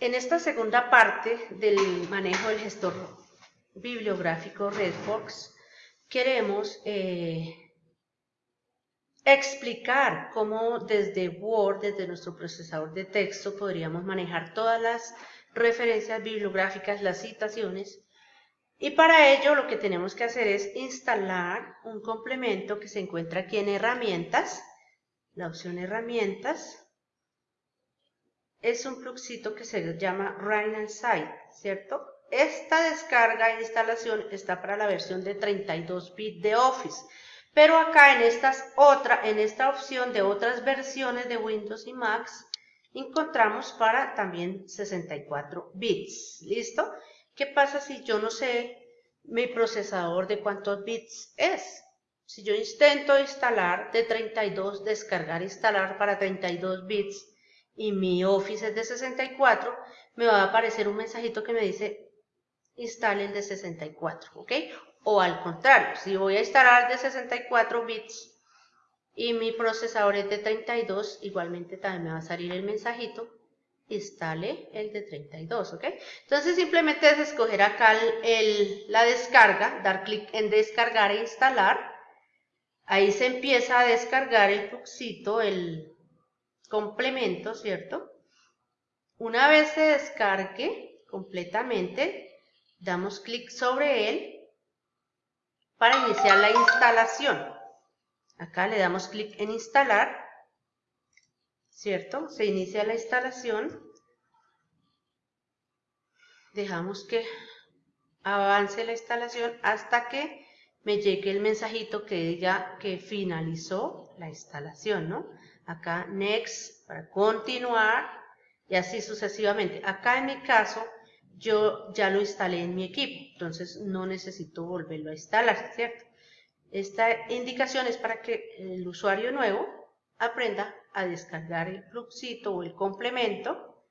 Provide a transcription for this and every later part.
En esta segunda parte del manejo del gestor bibliográfico RedFox, queremos eh, explicar cómo desde Word, desde nuestro procesador de texto, podríamos manejar todas las referencias bibliográficas, las citaciones, y para ello lo que tenemos que hacer es instalar un complemento que se encuentra aquí en herramientas, la opción herramientas, es un fluxito que se llama Run and Site, ¿cierto? Esta descarga e instalación está para la versión de 32 bits de Office, pero acá en, estas otra, en esta opción de otras versiones de Windows y Macs, encontramos para también 64 bits, ¿listo? ¿Qué pasa si yo no sé mi procesador de cuántos bits es? Si yo intento instalar de 32, descargar, instalar para 32 bits, y mi Office es de 64, me va a aparecer un mensajito que me dice instale el de 64, ¿ok? O al contrario, si voy a instalar de 64 bits y mi procesador es de 32, igualmente también me va a salir el mensajito instale el de 32, ¿ok? Entonces simplemente es escoger acá la descarga, dar clic en descargar e instalar. Ahí se empieza a descargar el fluxito, el, complemento, ¿cierto? Una vez se descargue completamente, damos clic sobre él para iniciar la instalación. Acá le damos clic en instalar, ¿cierto? Se inicia la instalación. Dejamos que avance la instalación hasta que me llegue el mensajito que diga que finalizó la instalación, ¿no? Acá next para continuar y así sucesivamente. Acá en mi caso yo ya lo instalé en mi equipo, entonces no necesito volverlo a instalar, ¿cierto? Esta indicación es para que el usuario nuevo aprenda a descargar el fluxito o el complemento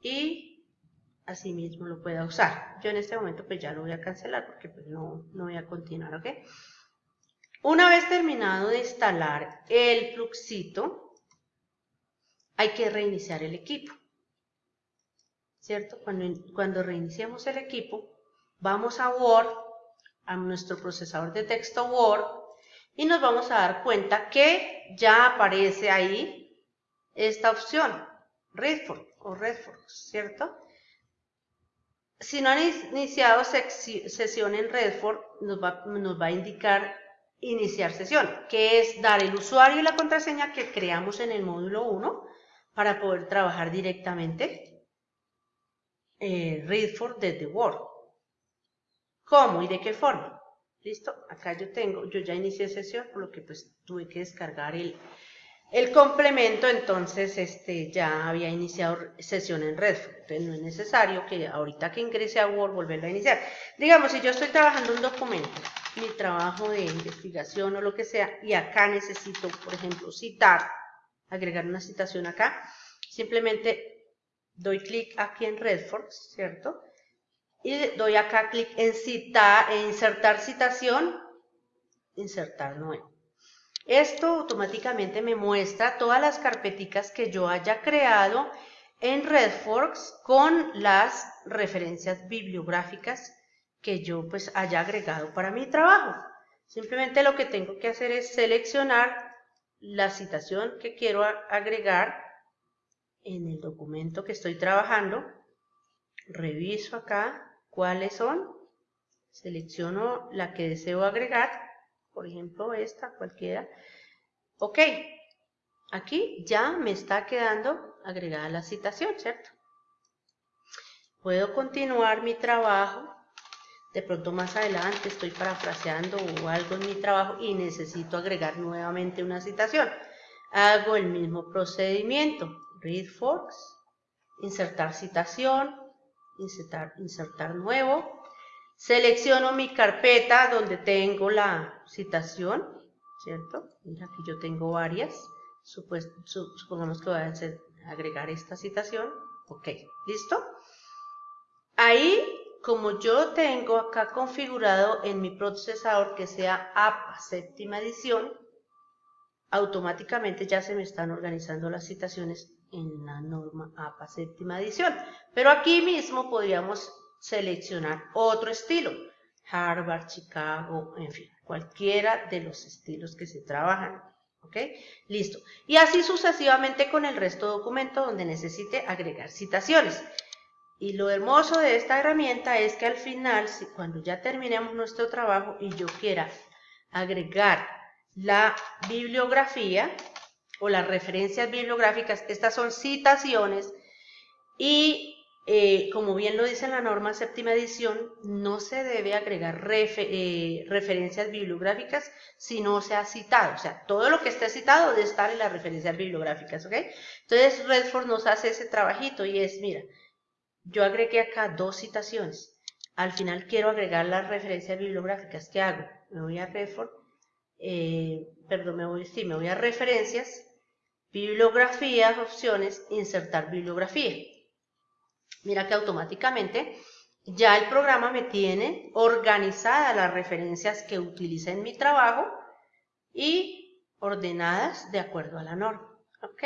y así mismo lo pueda usar. Yo en este momento pues ya lo voy a cancelar porque pues no, no voy a continuar, ¿ok? Una vez terminado de instalar el fluxito, hay que reiniciar el equipo. ¿Cierto? Cuando, cuando reiniciemos el equipo, vamos a Word, a nuestro procesador de texto Word, y nos vamos a dar cuenta que ya aparece ahí esta opción, Redford o Redford, ¿cierto? Si no han iniciado sesión en Redford, nos va, nos va a indicar iniciar sesión, que es dar el usuario y la contraseña que creamos en el módulo 1 para poder trabajar directamente eh, Readford desde Word. ¿Cómo y de qué forma? ¿Listo? Acá yo tengo, yo ya inicié sesión, por lo que pues tuve que descargar el, el complemento, entonces este, ya había iniciado sesión en Redford. Entonces no es necesario que ahorita que ingrese a Word volverlo a iniciar. Digamos, si yo estoy trabajando un documento, mi trabajo de investigación o lo que sea, y acá necesito, por ejemplo, citar, agregar una citación acá, simplemente doy clic aquí en Redford, ¿cierto? Y doy acá clic en citar, en insertar citación, insertar nuevo. Esto automáticamente me muestra todas las carpeticas que yo haya creado en RedForks con las referencias bibliográficas que yo pues haya agregado para mi trabajo. Simplemente lo que tengo que hacer es seleccionar la citación que quiero agregar en el documento que estoy trabajando. Reviso acá cuáles son. Selecciono la que deseo agregar. Por ejemplo, esta, cualquiera. Ok. Aquí ya me está quedando agregada la citación, ¿cierto? Puedo continuar mi trabajo de pronto más adelante estoy parafraseando o algo en mi trabajo y necesito agregar nuevamente una citación. Hago el mismo procedimiento, read forks, insertar citación, insertar, insertar nuevo, selecciono mi carpeta donde tengo la citación, ¿cierto? Mira, aquí yo tengo varias, supongamos que voy a agregar esta citación, ok, ¿listo? Ahí como yo tengo acá configurado en mi procesador que sea APA séptima edición, automáticamente ya se me están organizando las citaciones en la norma APA séptima edición. Pero aquí mismo podríamos seleccionar otro estilo, Harvard, Chicago, en fin, cualquiera de los estilos que se trabajan. ¿Ok? Listo. Y así sucesivamente con el resto de documento donde necesite agregar citaciones. Y lo hermoso de esta herramienta es que al final, cuando ya terminemos nuestro trabajo y yo quiera agregar la bibliografía o las referencias bibliográficas, estas son citaciones y eh, como bien lo dice la norma séptima edición, no se debe agregar eh, referencias bibliográficas si no se ha citado. O sea, todo lo que esté citado debe estar en las referencias bibliográficas, ¿ok? Entonces, Redford nos hace ese trabajito y es, mira, yo agregué acá dos citaciones. Al final quiero agregar las referencias bibliográficas. ¿Qué hago? Me voy a Redford, eh, perdón, me voy, me voy a referencias, bibliografías, opciones, insertar bibliografía mira que automáticamente ya el programa me tiene organizadas las referencias que utiliza en mi trabajo y ordenadas de acuerdo a la norma. ¿Ok?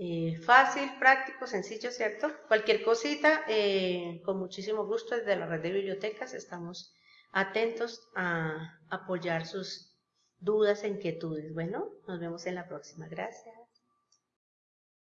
Eh, fácil, práctico, sencillo, ¿cierto? Cualquier cosita, eh, con muchísimo gusto desde la red de bibliotecas estamos atentos a apoyar sus dudas e inquietudes. Bueno, nos vemos en la próxima. Gracias.